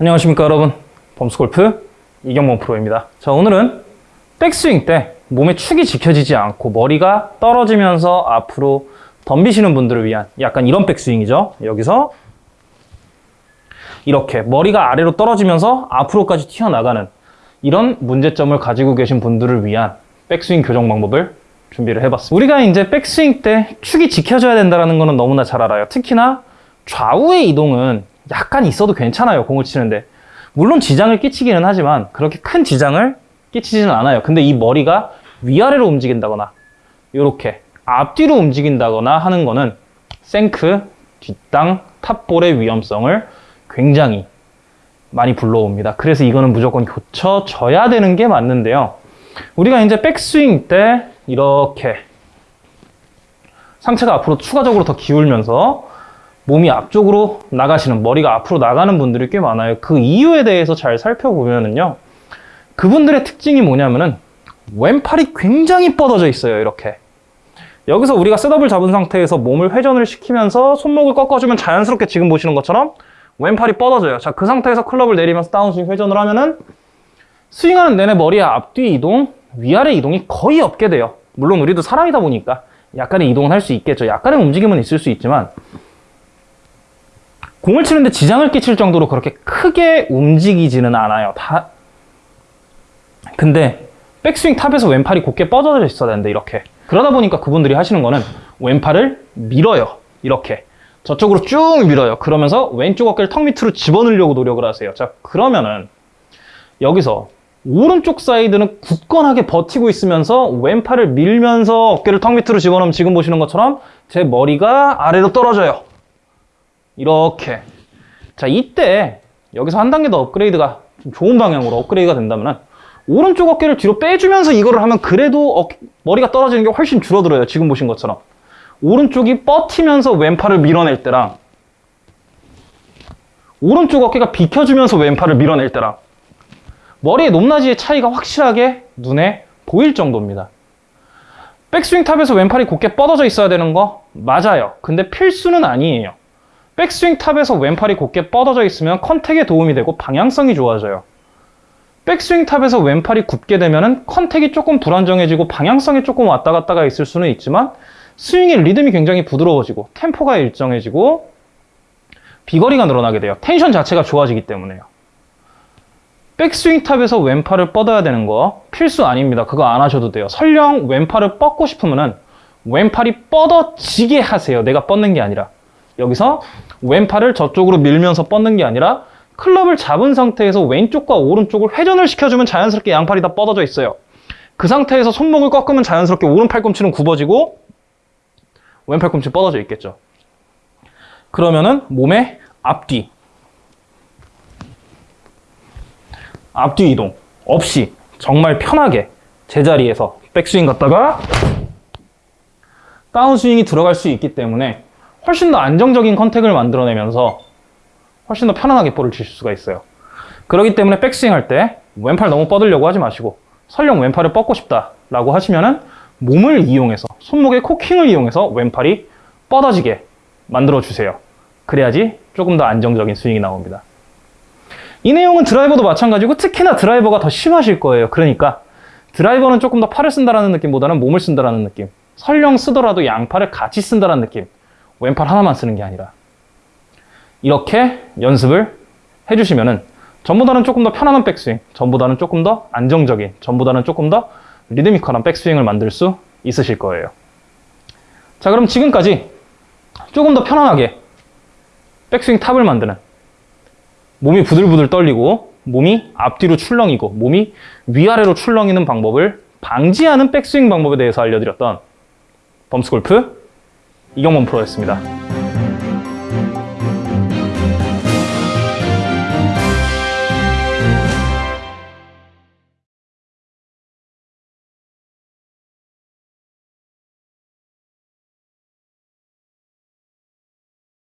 안녕하십니까 여러분. 범스골프 이경범 프로입니다. 자 오늘은 백스윙 때 몸의 축이 지켜지지 않고 머리가 떨어지면서 앞으로 덤비시는 분들을 위한 약간 이런 백스윙이죠. 여기서 이렇게 머리가 아래로 떨어지면서 앞으로까지 튀어나가는 이런 문제점을 가지고 계신 분들을 위한 백스윙 교정 방법을 준비를 해봤습니다. 우리가 이제 백스윙 때 축이 지켜져야 된다는 것은 너무나 잘 알아요. 특히나 좌우의 이동은 약간 있어도 괜찮아요 공을 치는데. 물론 지장을 끼치기는 하지만 그렇게 큰 지장을 끼치지는 않아요. 근데 이 머리가 위아래로 움직인다거나 이렇게 앞뒤로 움직인다거나 하는 거는 생크, 뒷땅, 탑볼의 위험성을 굉장히 많이 불러옵니다. 그래서 이거는 무조건 고쳐져야 되는 게 맞는데요. 우리가 이제 백스윙 때 이렇게 상체가 앞으로 추가적으로 더 기울면서 몸이 앞쪽으로 나가시는 머리가 앞으로 나가는 분들이 꽤 많아요. 그 이유에 대해서 잘 살펴보면은요 그분들의 특징이 뭐냐면은 왼팔이 굉장히 뻗어져 있어요 이렇게. 여기서 우리가 셋업을 잡은 상태에서 몸을 회전을 시키면서 손목을 꺾어주면 자연스럽게 지금 보시는 것처럼 왼팔이 뻗어져요. 자 그 상태에서 클럽을 내리면서 다운스윙 회전을 하면은 스윙하는 내내 머리의 앞뒤 이동 위아래 이동이 거의 없게 돼요. 물론 우리도 사람이다 보니까 약간의 이동은 할 수 있겠죠. 약간의 움직임은 있을 수 있지만 공을 치는데 지장을 끼칠 정도로 그렇게 크게 움직이지는 않아요. 다. 근데 백스윙 top에서 왼팔이 곧게 뻗어져 있어야 되는데 이렇게. 그러다 보니까 그분들이 하시는 거는 왼팔을 밀어요. 이렇게. 저쪽으로 쭉 밀어요. 그러면서 왼쪽 어깨를 턱 밑으로 집어넣으려고 노력을 하세요. 자, 그러면은 여기서 오른쪽 사이드는 굳건하게 버티고 있으면서 왼팔을 밀면서 어깨를 턱 밑으로 집어넣으면 지금 보시는 것처럼 제 머리가 아래로 떨어져요. 이렇게. 자 이때 여기서 한 단계 더 업그레이드가 좀 좋은 방향으로 업그레이드가 된다면 오른쪽 어깨를 뒤로 빼주면서 이거를 하면 그래도 어깨, 머리가 떨어지는 게 훨씬 줄어들어요. 지금 보신 것처럼. 오른쪽이 뻗히면서 왼팔을 밀어낼 때랑 오른쪽 어깨가 비켜주면서 왼팔을 밀어낼 때랑 머리의 높낮이의 차이가 확실하게 눈에 보일 정도입니다. 백스윙 top에서 왼팔이 곧게 뻗어져 있어야 되는 거 맞아요. 근데 필수는 아니에요 백스윙 top에서 왼팔이 곧게 뻗어져 있으면 contact에 도움이 되고 방향성이 좋아져요. 백스윙 top에서 왼팔이 굽게 되면 contact이 조금 불안정해지고 방향성이 조금 왔다 갔다가 있을 수는 있지만 스윙의 리듬이 굉장히 부드러워지고 템포가 일정해지고 비거리가 늘어나게 돼요. 텐션 자체가 좋아지기 때문에요. 백스윙 top에서 왼팔을 뻗어야 되는 거 필수 아닙니다. 그거 안 하셔도 돼요. 설령 왼팔을 뻗고 싶으면 왼팔이 뻗어지게 하세요. 내가 뻗는 게 아니라. 여기서 왼팔을 저쪽으로 밀면서 뻗는 게 아니라 클럽을 잡은 상태에서 왼쪽과 오른쪽을 회전을 시켜주면 자연스럽게 양팔이 다 뻗어져 있어요. 그 상태에서 손목을 꺾으면 자연스럽게 오른 팔꿈치는 굽어지고 왼 팔꿈치 뻗어져 있겠죠. 그러면은 몸의 앞뒤 앞뒤 이동 없이 정말 편하게 제자리에서 백스윙 갔다가 다운스윙이 들어갈 수 있기 때문에 훨씬 더 안정적인 컨택을 만들어내면서 훨씬 더 편안하게 볼을 칠 수가 있어요. 그렇기 때문에 백스윙 할 때 왼팔 너무 뻗으려고 하지 마시고 설령 왼팔을 뻗고 싶다 라고 하시면은 몸을 이용해서 손목의 코킹을 이용해서 왼팔이 뻗어지게 만들어 주세요. 그래야지 조금 더 안정적인 스윙이 나옵니다. 이 내용은 드라이버도 마찬가지고 특히나 드라이버가 더 심하실 거예요. 그러니까 드라이버는 조금 더 팔을 쓴다라는 느낌보다는 몸을 쓴다라는 느낌. 설령 쓰더라도 양팔을 같이 쓴다라는 느낌. 왼팔 하나만 쓰는 게 아니라 이렇게 연습을 해주시면 은 전보다는 조금 더 편안한 백스윙, 전보다는 조금 더 안정적인, 전보다는 조금 더 리드미컬한 백스윙을 만들 수 있으실 거예요. 자 그럼 지금까지 조금 더 편안하게 백스윙 탑을 만드는 몸이 부들부들 떨리고 몸이 앞뒤로 출렁이고 몸이 위아래로 출렁이는 방법을 방지하는 백스윙 방법에 대해서 알려드렸던 범스골프 이경범 프로였습니다.